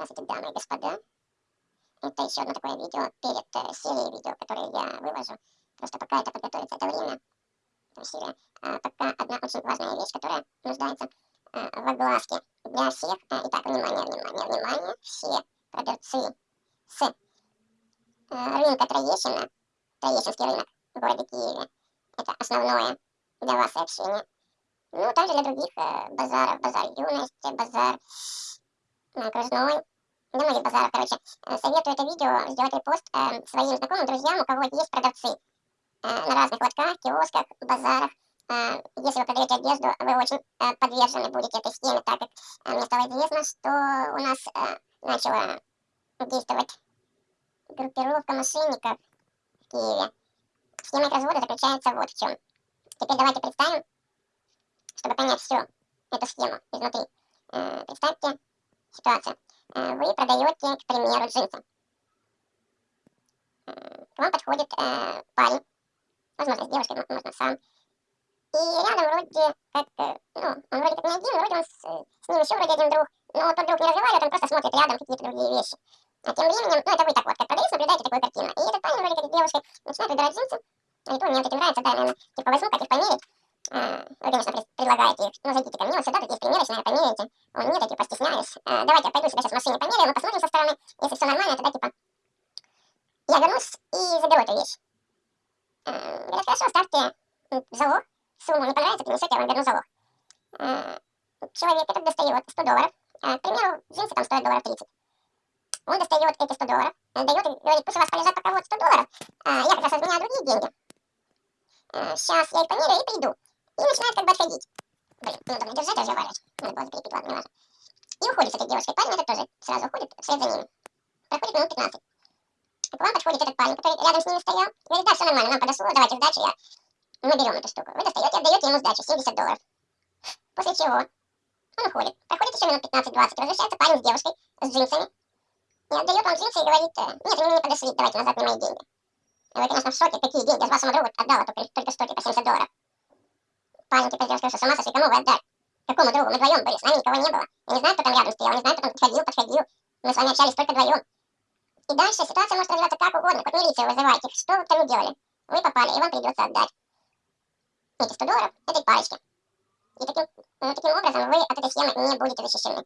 Здравствуйте, дамы и господа. Это еще одно такое видео перед э, серией видео, которые я вывожу. Просто пока это подготовится, это время, это серия. А, пока одна очень важная вещь, которая нуждается а, в огласке для всех. А, итак, внимание, внимание, внимание. Все продавцы с а, рынка Троещина, Троещинский рынок в городе Киеве, это основное для вас сообщение. Ну, также для других э, базаров, базар юности, базар окружной, да многих базаров, короче. Э, советую это видео сделать репост э, своим знакомым, друзьям, у кого есть продавцы э, на разных лотках, киосках, базарах. Э, если вы продаете одежду, вы очень э, подвержены будете этой схеме, так как э, мне стало известно, что у нас э, начала действовать группировка мошенников в Киеве. Схема их развода заключается вот в чем. Теперь давайте представим, чтобы понять всю эту схему изнутри. Э, представьте ситуация. Э, вы продаете, к примеру, джинсы. Э, к вам подходит э, парень, возможно, с девушкой, можно сам. И рядом вроде как, ну, он вроде как не один, вроде он с, с ним еще вроде один друг. Но тот друг не разговаривает, он просто смотрит рядом какие-то другие вещи. А тем временем, ну это вы так вот, как продавец, наблюдаете такую картину. И этот парень вроде как с девушкой начинает выбирать джинсы. Они то, мне вот эти нравятся, да, наверное, типа возьму, как их померить. А, вы, конечно, предлагаете их, ну зайдите ко мне, вот сюда, тут есть примерочная, померяйте. Он, нет, я стесняюсь. А, давайте я пойду себя сейчас в машине померяю, мы посмотрим со стороны. Если все нормально, тогда типа я вернусь и заберу эту вещь. А, говорят, хорошо, ставьте залог, сумму не понравится, принесете, я вам верну залог. А, человек этот достает 100 долларов. А, к примеру, джинсы там стоят долларов 30. Он достает эти 100 долларов, дает и говорит, пусть у вас полежат пока вот 100 долларов, а, я как раз разменяю другие деньги. Сейчас я их померяю и приду. И начинает как бы отходить. Блин, ну надо держать, разговаривать. Надо было закрепить, ладно, не важно. И уходит с этой девушкой. Парень этот тоже сразу уходит вслед за ним. Проходит минут 15. И к вам подходит этот парень, который рядом с ними стоял. И говорит, да, все нормально, нам подошло, давайте сдачу, я... мы берем эту штуку. Вы достаете, отдаете ему сдачу, 70 долларов. После чего он уходит. Проходит еще минут 15-20, возвращается парень с девушкой, с джинсами. И отдает вам джинсы и говорит, нет, они мне не подошли, давайте назад мне мои деньги. Вы, конечно, в шоке, какие деньги, я же вашему другу отдала только, только что, типа 70 долларов. Парень типа сделал, что сама сошли, кому вы отдать? Какому другу? Мы вдвоем были, с нами никого не было. Я не знаю, кто там рядом стоял, не знаю, кто там подходил, подходил. Мы с вами общались только вдвоем. И дальше ситуация может развиваться как угодно, хоть милицию вызывайте, что вы там делали. Вы попали, и вам придется отдать эти 100 долларов этой парочке. И таким, ну, таким образом вы от этой схемы не будете защищены.